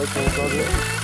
Olha,